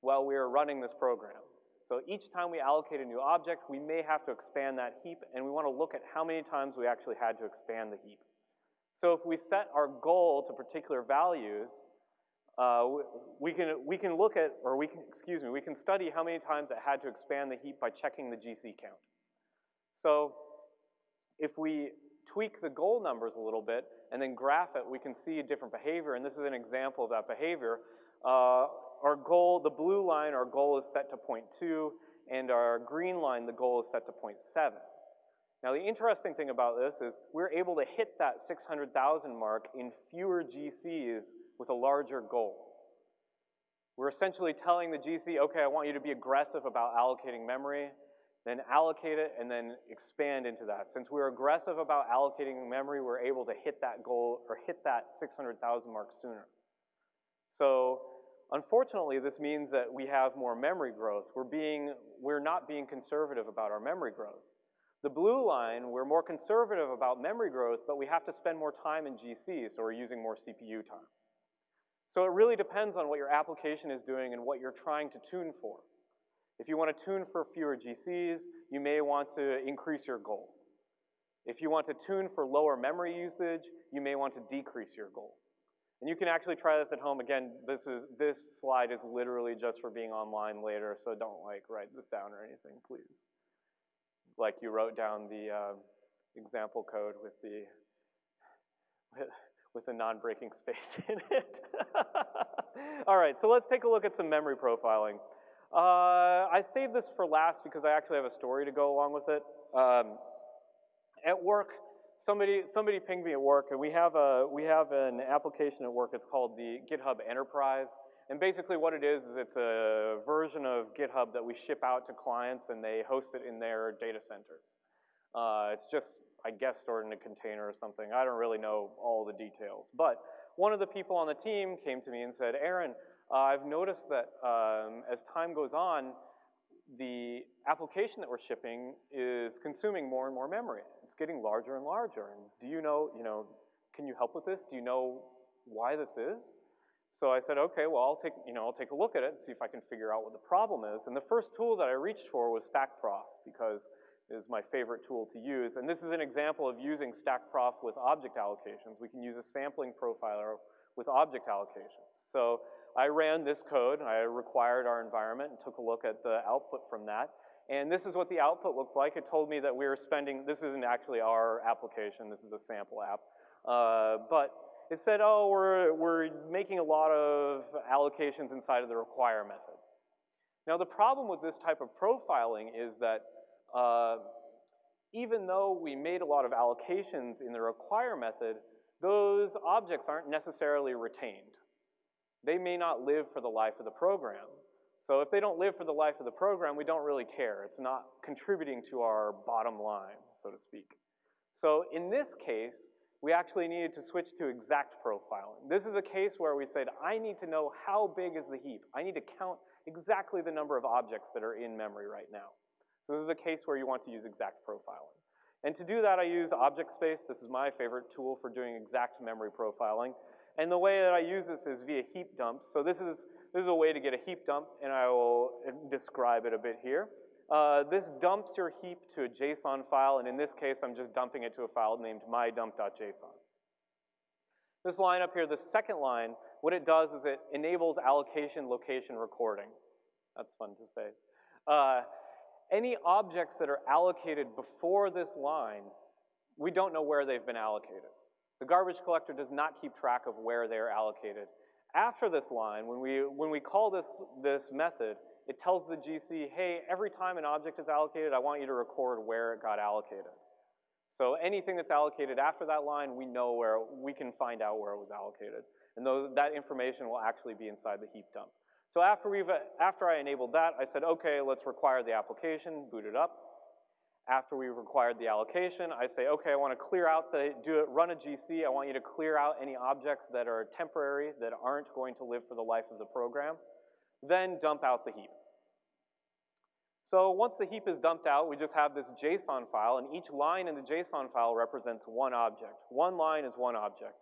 while we were running this program. So each time we allocate a new object, we may have to expand that heap, and we want to look at how many times we actually had to expand the heap. So if we set our goal to particular values, uh, we, can, we can look at, or we can, excuse me, we can study how many times it had to expand the heap by checking the GC count. So if we tweak the goal numbers a little bit and then graph it, we can see a different behavior, and this is an example of that behavior. Uh, our goal, the blue line, our goal is set to 0.2, and our green line, the goal is set to 0.7. Now the interesting thing about this is we're able to hit that 600,000 mark in fewer GCs with a larger goal. We're essentially telling the GC, okay, I want you to be aggressive about allocating memory, then allocate it, and then expand into that. Since we're aggressive about allocating memory, we're able to hit that goal or hit that 600,000 mark sooner. So unfortunately, this means that we have more memory growth. We're, being, we're not being conservative about our memory growth. The blue line, we're more conservative about memory growth, but we have to spend more time in GC, so we're using more CPU time. So it really depends on what your application is doing and what you're trying to tune for. If you want to tune for fewer GCs, you may want to increase your goal. If you want to tune for lower memory usage, you may want to decrease your goal. And you can actually try this at home. Again, this, is, this slide is literally just for being online later, so don't like write this down or anything, please. Like you wrote down the uh, example code with the, <laughs> with, with the non-breaking space <laughs> in it. <laughs> All right, so let's take a look at some memory profiling. Uh, I saved this for last because I actually have a story to go along with it. Um, at work, somebody, somebody pinged me at work, and we have, a, we have an application at work. It's called the GitHub Enterprise. And basically what it is, is it's a version of GitHub that we ship out to clients, and they host it in their data centers. Uh, it's just, I guess, stored in a container or something. I don't really know all the details. But one of the people on the team came to me and said, Aaron, uh, I've noticed that um, as time goes on, the application that we're shipping is consuming more and more memory. It's getting larger and larger. And do you know, you know, can you help with this? Do you know why this is? So I said, okay, well, I'll take, you know, I'll take a look at it and see if I can figure out what the problem is. And the first tool that I reached for was StackProf because it is my favorite tool to use. And this is an example of using StackProf with object allocations. We can use a sampling profiler with object allocations. So I ran this code, I required our environment and took a look at the output from that. And this is what the output looked like. It told me that we were spending, this isn't actually our application, this is a sample app. Uh, but it said, oh, we're, we're making a lot of allocations inside of the require method. Now the problem with this type of profiling is that uh, even though we made a lot of allocations in the require method, those objects aren't necessarily retained they may not live for the life of the program. So if they don't live for the life of the program, we don't really care. It's not contributing to our bottom line, so to speak. So in this case, we actually needed to switch to exact profiling. This is a case where we said, I need to know how big is the heap. I need to count exactly the number of objects that are in memory right now. So this is a case where you want to use exact profiling. And to do that, I use object space. This is my favorite tool for doing exact memory profiling. And the way that I use this is via heap dumps. So this is, this is a way to get a heap dump, and I will describe it a bit here. Uh, this dumps your heap to a JSON file, and in this case, I'm just dumping it to a file named mydump.json. This line up here, the second line, what it does is it enables allocation location recording. That's fun to say. Uh, any objects that are allocated before this line, we don't know where they've been allocated. The garbage collector does not keep track of where they're allocated. After this line, when we, when we call this, this method, it tells the GC, hey, every time an object is allocated, I want you to record where it got allocated. So anything that's allocated after that line, we know where, we can find out where it was allocated. And those, that information will actually be inside the heap dump. So after, we've, after I enabled that, I said, okay, let's require the application, boot it up. After we've required the allocation, I say, okay, I want to clear out the, do it, run a GC. I want you to clear out any objects that are temporary, that aren't going to live for the life of the program. Then dump out the heap. So once the heap is dumped out, we just have this JSON file, and each line in the JSON file represents one object. One line is one object.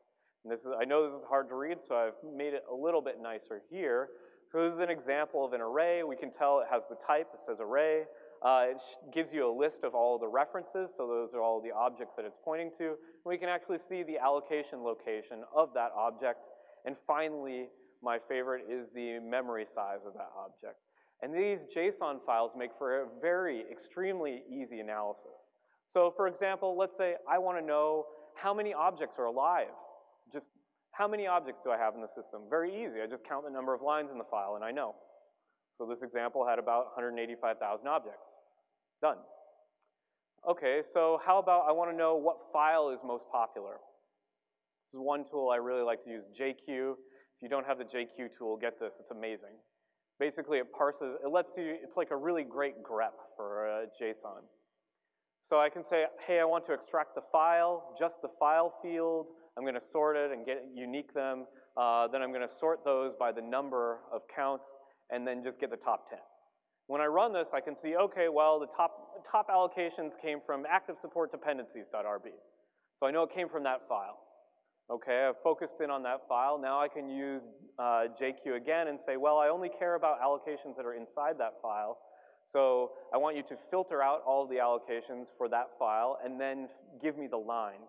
And this is, I know this is hard to read, so I've made it a little bit nicer here. So this is an example of an array. We can tell it has the type, it says array. Uh, it gives you a list of all the references, so those are all the objects that it's pointing to. And we can actually see the allocation location of that object. And finally, my favorite is the memory size of that object. And these JSON files make for a very extremely easy analysis. So for example, let's say I want to know how many objects are alive. Just how many objects do I have in the system? Very easy. I just count the number of lines in the file and I know. So this example had about 185,000 objects. Done. Okay, so how about I want to know what file is most popular? This is one tool I really like to use, JQ. If you don't have the JQ tool, get this, it's amazing. Basically, it parses, it lets you, it's like a really great grep for uh, JSON. So I can say, hey, I want to extract the file, just the file field. I'm gonna sort it and get unique them. Uh, then I'm gonna sort those by the number of counts and then just get the top 10. When I run this, I can see, okay, well, the top, top allocations came from active support dependencies.rb. So I know it came from that file. Okay, I've focused in on that file. Now I can use uh, JQ again and say, well, I only care about allocations that are inside that file. So I want you to filter out all of the allocations for that file and then give me the line.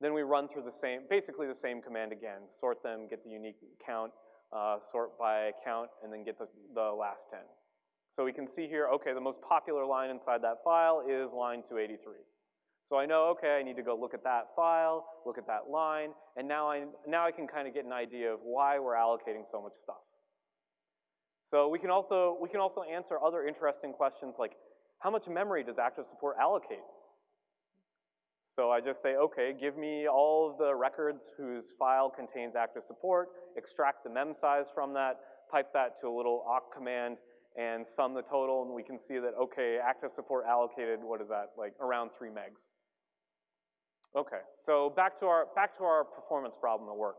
Then we run through the same, basically the same command again. Sort them, get the unique count, uh, sort by count, and then get the, the last 10. So we can see here, okay, the most popular line inside that file is line 283. So I know, okay, I need to go look at that file, look at that line, and now I, now I can kind of get an idea of why we're allocating so much stuff. So we can also, we can also answer other interesting questions like, how much memory does active support allocate? So I just say, okay, give me all of the records whose file contains active support, extract the mem size from that, pipe that to a little awk command, and sum the total, and we can see that, okay, active support allocated, what is that, like around three megs. Okay, so back to our, back to our performance problem at work.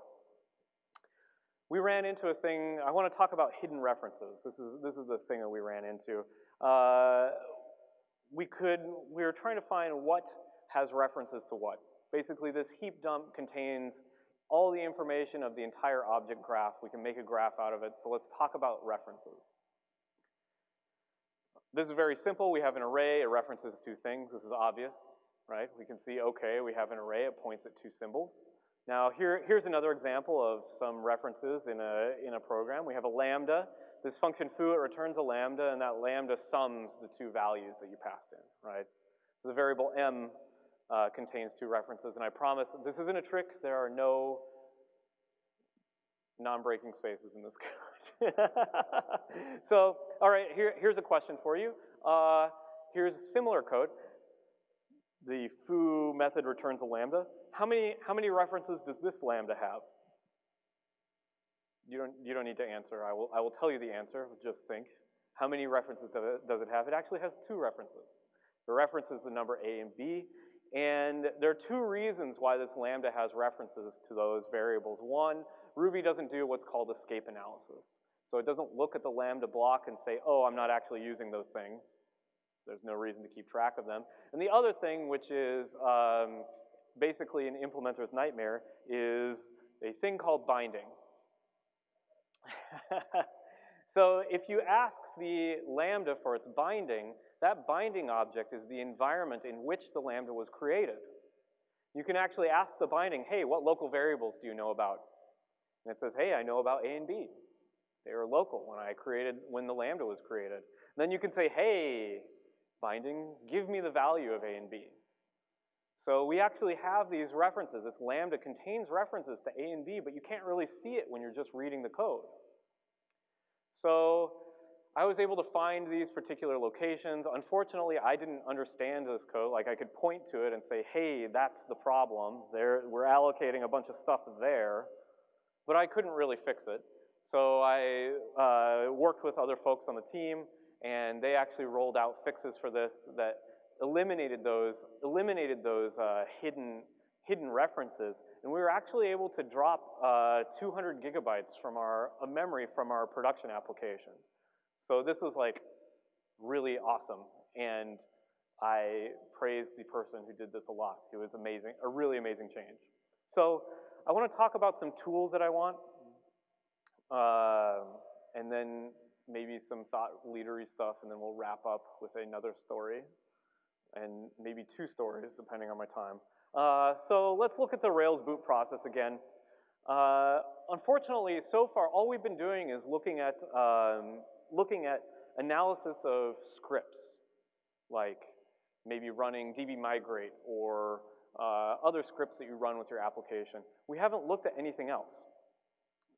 We ran into a thing, I want to talk about hidden references. This is, this is the thing that we ran into. Uh, we could, we were trying to find what has references to what. Basically, this heap dump contains all the information of the entire object graph. We can make a graph out of it, so let's talk about references. This is very simple. We have an array. It references two things. This is obvious, right? We can see, okay, we have an array. It points at two symbols. Now, here, here's another example of some references in a, in a program. We have a lambda. This function foo, it returns a lambda, and that lambda sums the two values that you passed in, right? So the variable m uh, contains two references, and I promise this isn't a trick. There are no non-breaking spaces in this code. <laughs> so, all right, here, here's a question for you. Uh, here's similar code. The foo method returns a lambda. How many, how many references does this lambda have? You don't, you don't need to answer. I will, I will tell you the answer. Just think. How many references does it, have? It actually has two references. The reference is the number A and B, and there are two reasons why this lambda has references to those variables. One, Ruby doesn't do what's called escape analysis. So it doesn't look at the lambda block and say, oh, I'm not actually using those things. there's no reason to keep track of them. And the other thing, which is um, basically an implementer's nightmare, is a thing called binding. <laughs> so if you ask the Lambda for its binding, that binding object is the environment in which the Lambda was created. You can actually ask the binding, hey, what local variables do you know about? And it says, hey, I know about A and B. They were local when I created, when the Lambda was created. And then you can say, hey, binding, give me the value of A and B. So we actually have these references. This Lambda contains references to A and B, but you can't really see it when you're just reading the code. So I was able to find these particular locations. Unfortunately, I didn't understand this code. Like I could point to it and say, hey, that's the problem. There, we're allocating a bunch of stuff there, but I couldn't really fix it. So I uh, worked with other folks on the team, and they actually rolled out fixes for this that eliminated those, eliminated those uh, hidden, hidden references, and we were actually able to drop uh, 200 gigabytes from our a memory from our production application. So this was like really awesome, and I praise the person who did this a lot. It was amazing, a really amazing change. So I want to talk about some tools that I want, uh, and then maybe some thought leadery stuff, and then we'll wrap up with another story, and maybe two stories, depending on my time. Uh, so let's look at the Rails boot process again. Uh, unfortunately, so far, all we've been doing is looking at um, looking at analysis of scripts, like maybe running dbmigrate or uh, other scripts that you run with your application. We haven't looked at anything else.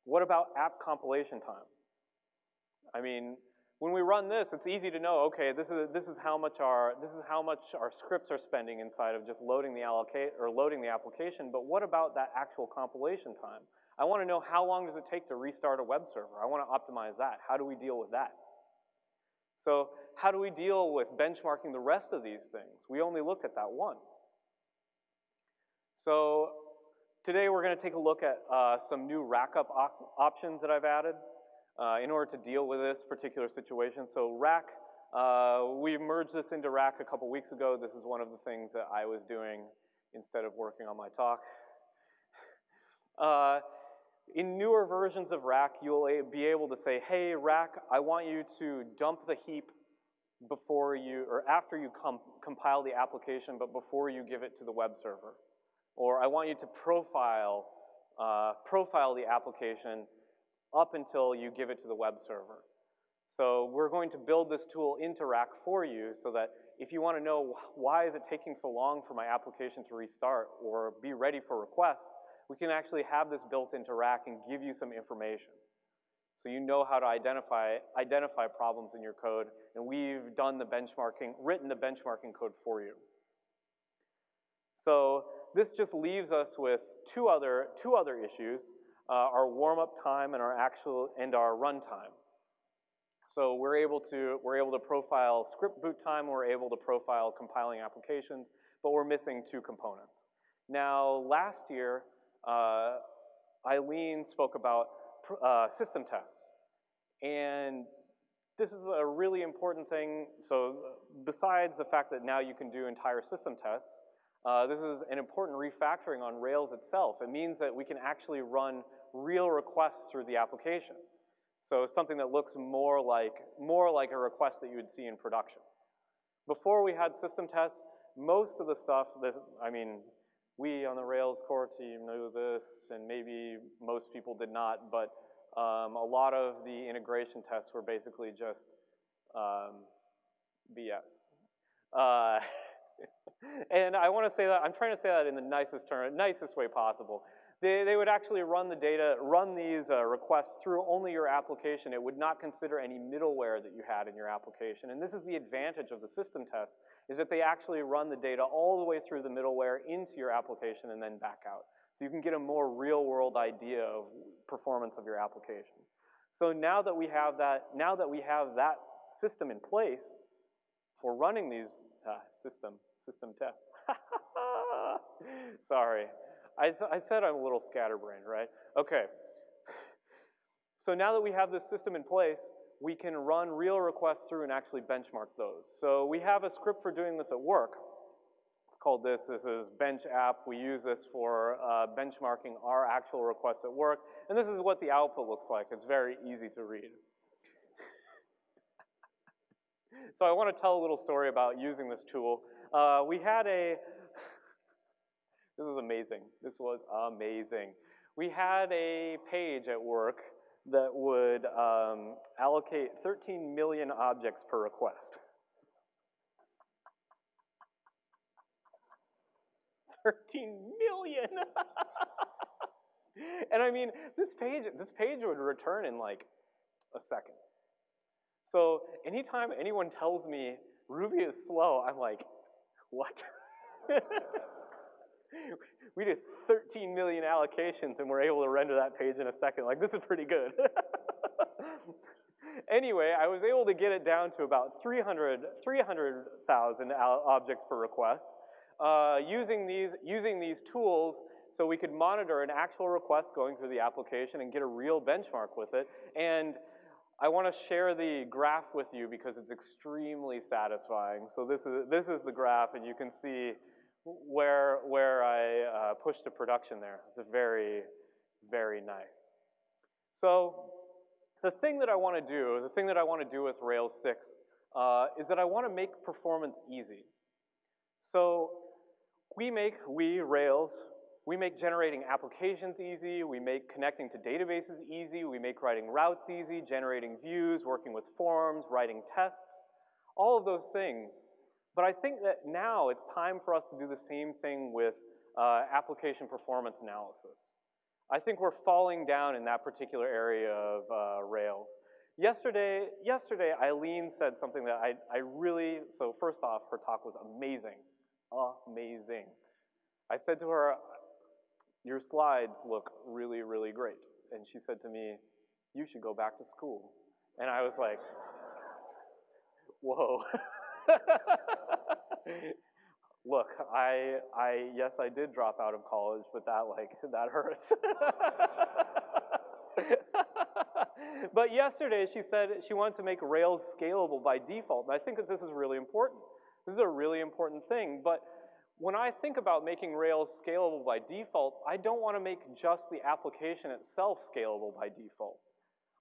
What about app compilation time? I mean, when we run this, it's easy to know, okay, this is, this is how much our, this is how much our scripts are spending inside of just loading the allocate, or loading the application, but what about that actual compilation time? I want to know how long does it take to restart a web server? I want to optimize that. How do we deal with that? So how do we deal with benchmarking the rest of these things? We only looked at that one. So today we're going to take a look at uh, some new rackup op options that I've added uh, in order to deal with this particular situation. So rack, uh, we merged this into rack a couple weeks ago. This is one of the things that I was doing instead of working on my talk. <laughs> Uh, in newer versions of Rack, you'll be able to say, hey, Rack, I want you to dump the heap before you, or after you com compile the application, but before you give it to the web server. Or I want you to profile, uh, profile the application up until you give it to the web server. So we're going to build this tool into Rack for you so that if you want to know why is it taking so long for my application to restart or be ready for requests, we can actually have this built into Rack and give you some information. So you know how to identify, identify problems in your code, and we've done the benchmarking, written the benchmarking code for you. So this just leaves us with two other, two other issues, uh, our warm-up time and our actual, and our runtime. So we're able to, we're able to profile script boot time, we're able to profile compiling applications, but we're missing two components. Now, last year, uh, Eileen spoke about uh, system tests. And this is a really important thing. So besides the fact that now you can do entire system tests, uh, this is an important refactoring on Rails itself. It means that we can actually run real requests through the application. So something that looks more like, more like a request that you would see in production. Before we had system tests, most of the stuff, I mean, we on the Rails core team knew this, and maybe most people did not, but um, a lot of the integration tests were basically just um, BS. Uh, <laughs> and I want to say that, I'm trying to say that in the nicest term, nicest way possible. They, they would actually run the data, run these uh, requests through only your application. It would not consider any middleware that you had in your application. And this is the advantage of the system tests, is that they actually run the data all the way through the middleware into your application and then back out. So you can get a more real world idea of performance of your application. So now that we have that, now that we have that system in place for running these uh, system, system tests. <laughs> Sorry, I, I said I'm a little scatterbrained, right? Okay. So now that we have this system in place, we can run real requests through and actually benchmark those. So we have a script for doing this at work. It's called this, this is bench app. We use this for uh, benchmarking our actual requests at work. And this is what the output looks like. It's very easy to read. So I want to tell a little story about using this tool. Uh, we had a, <laughs> this is amazing. This was amazing. We had a page at work that would um, allocate 13 million objects per request. <laughs> 13 million. <laughs> and I mean, this page, this page would return in like a second. So anytime anyone tells me Ruby is slow, I'm like, what? <laughs> we did 13 million allocations and we're able to render that page in a second. Like, this is pretty good. <laughs> anyway, I was able to get it down to about 300,000 300, objects per request uh, using, these, using these tools so we could monitor an actual request going through the application and get a real benchmark with it. And I want to share the graph with you because it's extremely satisfying. So this is, this is the graph, and you can see where, where I uh, pushed to production there. It's very, very nice. So the thing that I want to do, the thing that I want to do with Rails 6 uh, is that I want to make performance easy. So we make, we, Rails, we make generating applications easy, we make connecting to databases easy, we make writing routes easy, generating views, working with forms, writing tests, all of those things but I think that now it's time for us to do the same thing with uh, application performance analysis. I think we're falling down in that particular area of uh, Rails. Yesterday, yesterday, Eileen said something that I, I really, so first off, her talk was amazing, amazing. I said to her, your slides look really, really great. And she said to me, you should go back to school. And I was like, whoa. <laughs> Look, I, I, yes, I did drop out of college, but that, like, <laughs> that hurts. <laughs> but yesterday she said she wanted to make Rails scalable by default, and I think that this is really important. This is a really important thing, but when I think about making Rails scalable by default, I don't want to make just the application itself scalable by default.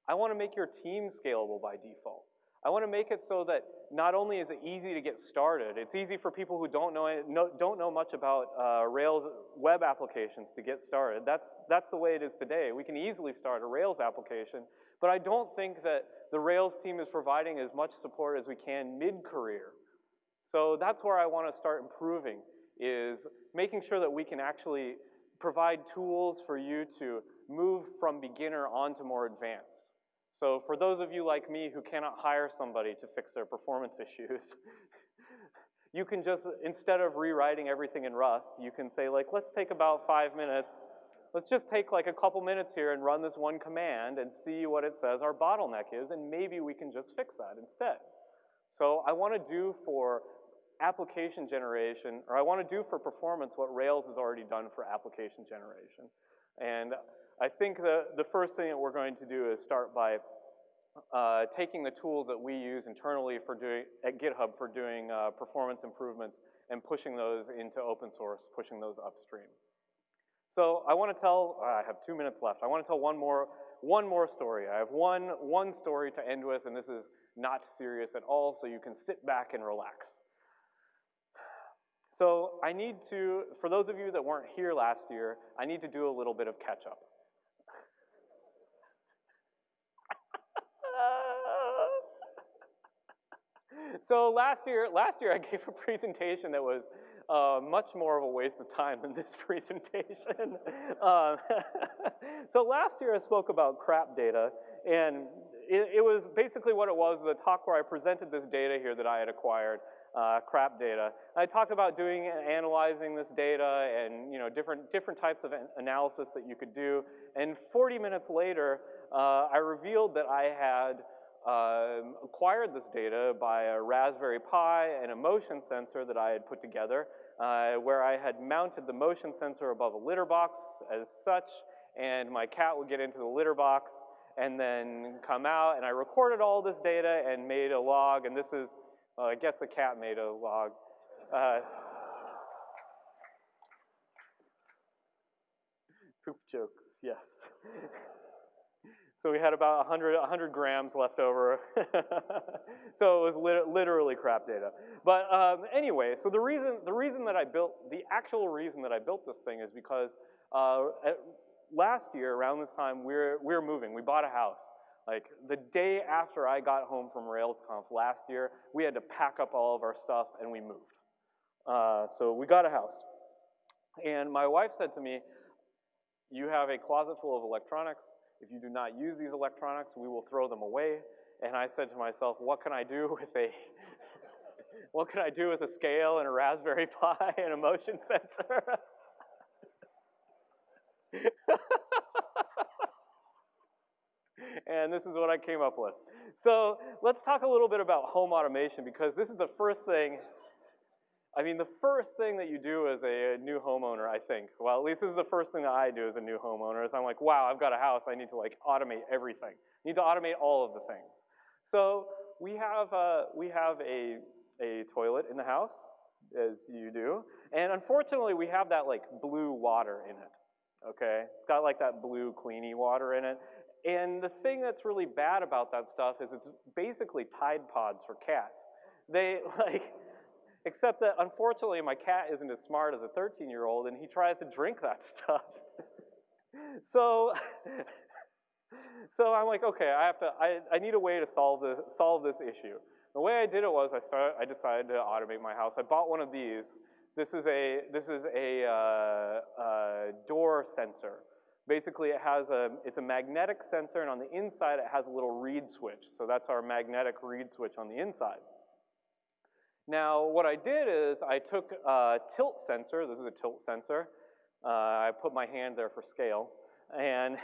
I want to make your team scalable by default. I want to make it so that not only is it easy to get started, it's easy for people who don't know, don't know much about uh, Rails web applications to get started. That's, that's the way it is today. We can easily start a Rails application, but I don't think that the Rails team is providing as much support as we can mid-career. So that's where I want to start improving, is making sure that we can actually provide tools for you to move from beginner on to more advanced. So for those of you like me who cannot hire somebody to fix their performance <laughs> issues, you can just, instead of rewriting everything in Rust, you can say like, let's take about five minutes, let's just take like a couple minutes here and run this one command and see what it says our bottleneck is, and maybe we can just fix that instead. So I wanna do for application generation, or I wanna do for performance what Rails has already done for application generation. And I think the, the first thing that we're going to do is start by uh, taking the tools that we use internally for doing, at GitHub for doing uh, performance improvements and pushing those into open source, pushing those upstream. So I want to tell, uh, I have two minutes left. I want to tell one more, one more story. I have one, one story to end with, and this is not serious at all, so you can sit back and relax. So I need to, for those of you that weren't here last year, I need to do a little bit of catch up. <laughs> so last year, last year I gave a presentation that was uh, much more of a waste of time than this <laughs> presentation. uh, <laughs> so last year I spoke about crap data, and it, it, was basically what it was, the talk where I presented this data here that I had acquired, uh, crap data. I talked about doing analyzing this data and you know different different types of analysis that you could do. And 40 minutes later, uh, I revealed that I had uh, acquired this data by a Raspberry Pi and a motion sensor that I had put together, uh, where I had mounted the motion sensor above a litter box as such, and my cat would get into the litter box and then come out, and I recorded all this data and made a log, and this is, well, I guess the cat made a log. Uh, poop jokes, yes. <laughs> So we had about 100, 100 grams left over. <laughs> so it was lit literally crap data. But um, anyway, so the reason, the reason that I built, the actual reason that I built this thing is because uh, last year, around this time, we we're, we we're moving. We bought a house. Like the day after I got home from RailsConf last year, we had to pack up all of our stuff and we moved. Uh, so we got a house. And my wife said to me, you have a closet full of electronics, if you do not use these electronics, we will throw them away. And I said to myself, what can I do <laughs> with a, what can I do with a scale and a Raspberry <laughs> Pi and a motion sensor? <laughs> and this is what I came up with. So let's talk a little bit about home automation because this is the first thing I mean, the first thing that you do as a new homeowner, I think, well, at least this is the first thing that I do as a new homeowner, is I'm like, wow, I've got a house, I need to like automate everything. I need to automate all of the things. So we have, uh, we have a, a toilet in the house, as you do, and unfortunately we have that like blue water in it, okay? It's got like that blue cleany water in it, and the thing that's really bad about that stuff is it's basically Tide Pods for cats. They <laughs> like, Except that unfortunately my cat isn't as smart as a 13 year old and he tries to drink that <laughs> stuff. so, <laughs> so I'm like, okay, I have to, I, I need a way to solve, this, solve this issue. The way I did it was I, started, I decided to automate my house. I bought one of these. This is a, this is a uh, uh, door sensor. Basically, it has a, it's a magnetic sensor, and on the inside, it has a little reed switch. So that's our magnetic reed switch on the inside. Now, what I did is I took a tilt sensor, this is a tilt sensor, uh, I put my hand there for scale, and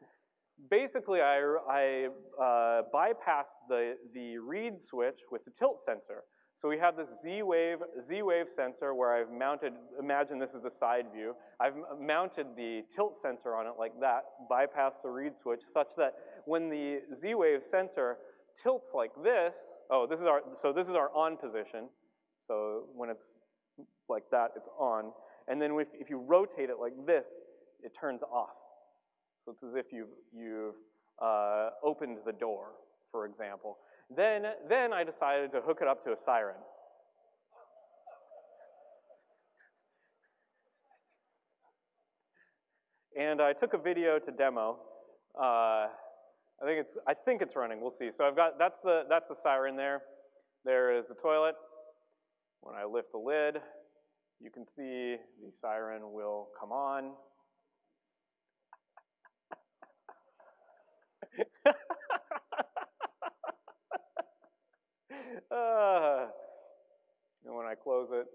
<laughs> basically I, I uh, bypassed the, the reed switch with the tilt sensor. So we have this Z-Wave Z-Wave sensor where I've mounted, imagine this is a side view, I've mounted the tilt sensor on it like that, bypass the reed switch, such that when the Z-Wave sensor tilts like this, oh, this is our, so this is our on position. So when it's like that, it's on. And then if, if you rotate it like this, it turns off. So it's as if you've, you've uh, opened the door, for example. Then, then I decided to hook it up to a siren. And I took a video to demo. Uh, I think it's, I think it's running, we'll see. So I've got, that's the, that's the siren there. There is the toilet. When I lift the lid, you can see the siren will come on. Uh, and when I close it,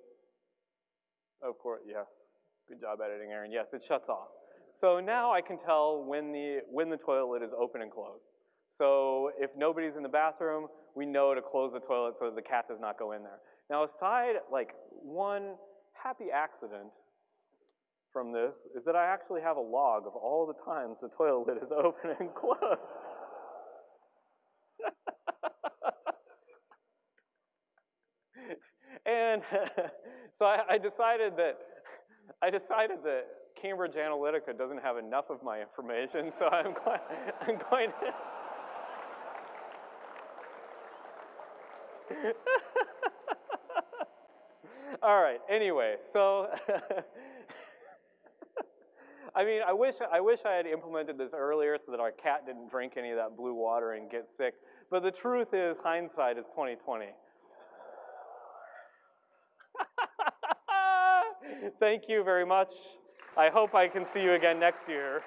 of course, yes. Good job editing, Aaron. Yes, it shuts off. So now I can tell when the, when the toilet is open and closed. So if nobody's in the bathroom, we know to close the toilet so the cat does not go in there. Now aside, like one happy accident from this is that I actually have a log of all the times the toilet lid is <laughs> open and closed. And <laughs> so I, I decided that <laughs> I decided that Cambridge Analytica doesn't have enough of my information, so I'm <laughs> going, I'm going to All right, anyway, so I mean, I wish, I wish I had implemented this earlier so that our cat didn't drink any of that blue water and get sick. But the truth is, hindsight is 2020. Thank you very much. I hope I can see you again next year.